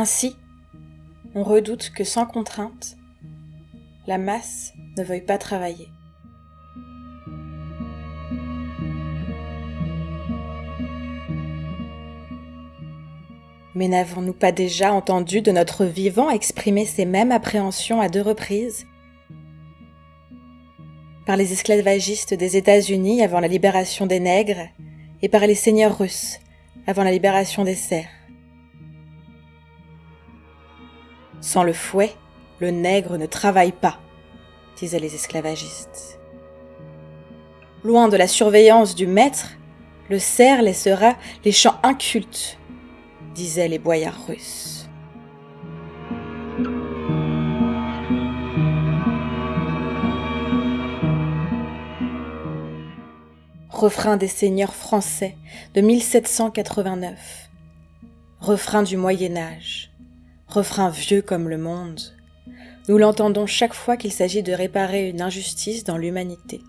Ainsi, on redoute que sans contrainte, la masse ne veuille pas travailler. Mais n'avons-nous pas déjà entendu de notre vivant exprimer ces mêmes appréhensions à deux reprises? Par les esclavagistes des États-Unis avant la libération des nègres et par les seigneurs russes avant la libération des serfs. Sans le fouet, le nègre ne travaille pas, disaient les esclavagistes. Loin de la surveillance du maître, le cerf laissera les champs incultes disaient les boyards russes. Refrain des seigneurs français de 1789. Refrain du Moyen Âge. Refrain vieux comme le monde. Nous l'entendons chaque fois qu'il s'agit de réparer une injustice dans l'humanité.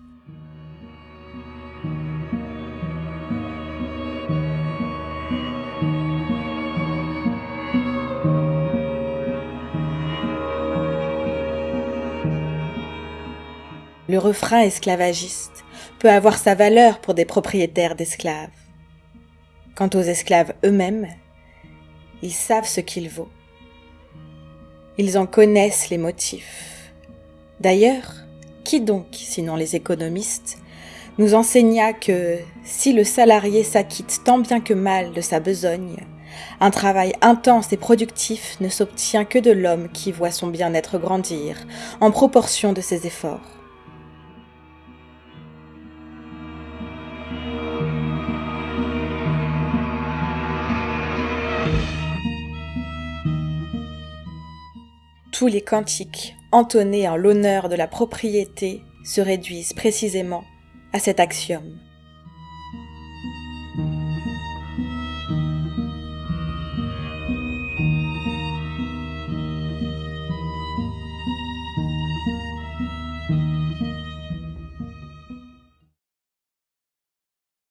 le refrain esclavagiste peut avoir sa valeur pour des propriétaires d'esclaves. Quant aux esclaves eux-mêmes, ils savent ce qu'il vaut. Ils en connaissent les motifs. D'ailleurs, qui donc, sinon les économistes, nous enseigna que si le salarié s'acquitte tant bien que mal de sa besogne, un travail intense et productif ne s'obtient que de l'homme qui voit son bien-être grandir en proportion de ses efforts. Tous les cantiques entonnés en l'honneur de la propriété se réduisent précisément à cet axiome.